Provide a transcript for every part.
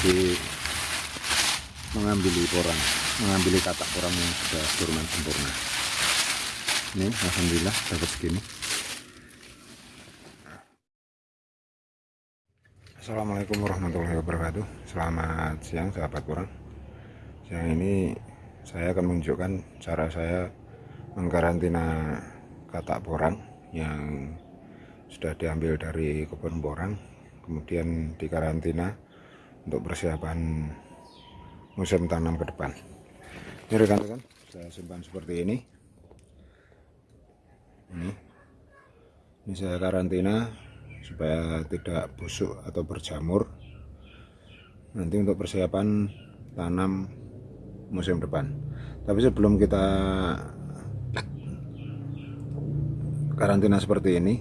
bagi mengambil porang mengambil katak porang yang sudah dorman sempurna. Ini alhamdulillah dapat segini. Assalamualaikum warahmatullahi wabarakatuh. Selamat siang sahabat kurang. Siang ini saya akan menunjukkan cara saya mengkarantina katak porang yang sudah diambil dari kebun porang kemudian dikarantina untuk persiapan musim tanam ke depan. Ini rekan-rekan saya simpan seperti ini. Ini. Ini saya karantina supaya tidak busuk atau berjamur. Nanti untuk persiapan tanam musim depan. Tapi sebelum kita karantina seperti ini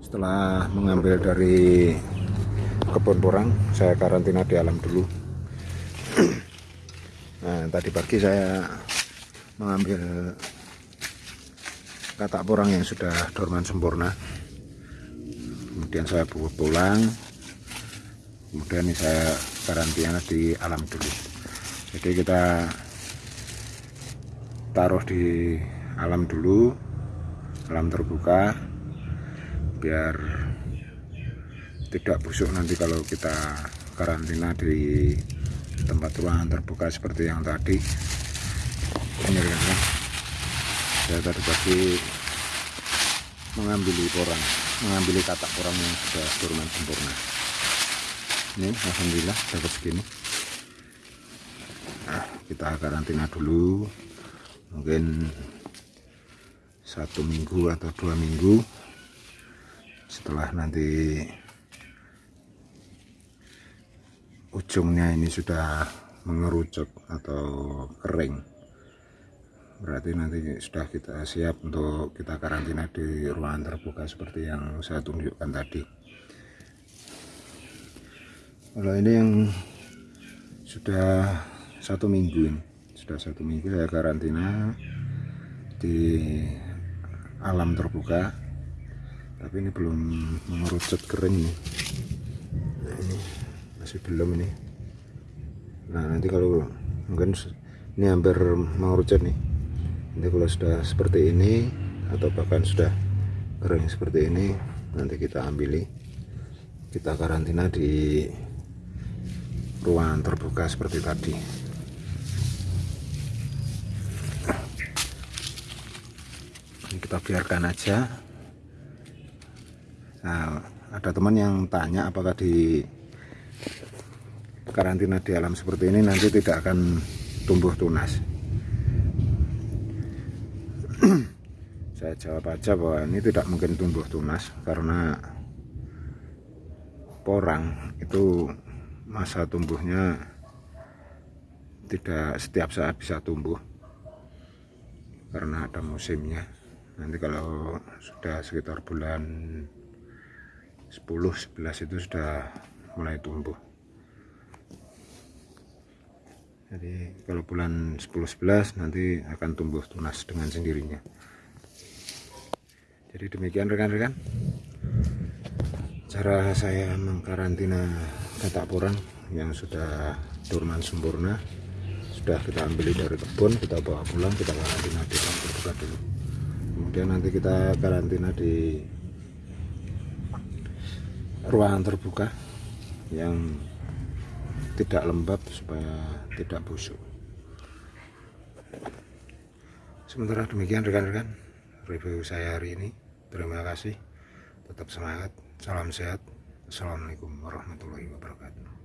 setelah mengambil dari kebun porang saya karantina di alam dulu. Nah tadi pagi saya mengambil katak porang yang sudah dorman sempurna. Kemudian saya pulang kemudian ini saya karantina di alam dulu. Jadi kita taruh di alam dulu alam terbuka biar tidak busuk nanti kalau kita karantina di tempat ruangan terbuka seperti yang tadi. Ini ya. Saya tadi pagi mengambil porang mengambil katak porang yang sudah turun sempurna ini alhamdulillah dapat segini. Nah kita karantina dulu. Mungkin satu minggu atau dua minggu. Setelah nanti ujungnya ini sudah mengerucut atau kering. Berarti nanti sudah kita siap untuk kita karantina di ruangan terbuka seperti yang saya tunjukkan tadi. Kalau ini yang sudah satu minggu ini sudah satu minggu saya karantina di alam terbuka tapi ini belum mengerucut kering nih. Nah, ini masih belum ini. Nah nanti kalau mungkin ini hampir mengerucut nih. Nanti kalau sudah seperti ini atau bahkan sudah kering seperti ini nanti kita ambil. Kita karantina di ruangan terbuka seperti tadi. Kita biarkan aja. Nah ada teman yang tanya apakah di karantina di alam seperti ini nanti tidak akan tumbuh tunas. Saya jawab aja bahwa ini tidak mungkin tumbuh tunas karena porang itu masa tumbuhnya tidak setiap saat bisa tumbuh karena ada musimnya. Nanti kalau sudah sekitar bulan 10-11 itu sudah mulai tumbuh jadi kalau bulan 10-11 nanti akan tumbuh tunas dengan sendirinya. Jadi demikian rekan-rekan. Cara saya mengkarantina katak porang yang sudah dorman sempurna sudah kita ambil dari kebun kita bawa pulang kita karantina di tempat terbuka dulu. Kemudian nanti kita karantina di ruangan terbuka yang tidak lembab supaya tidak busuk. Sementara demikian rekan-rekan review saya hari ini. Terima kasih. Tetap semangat salam sehat. Assalamualaikum warahmatullahi wabarakatuh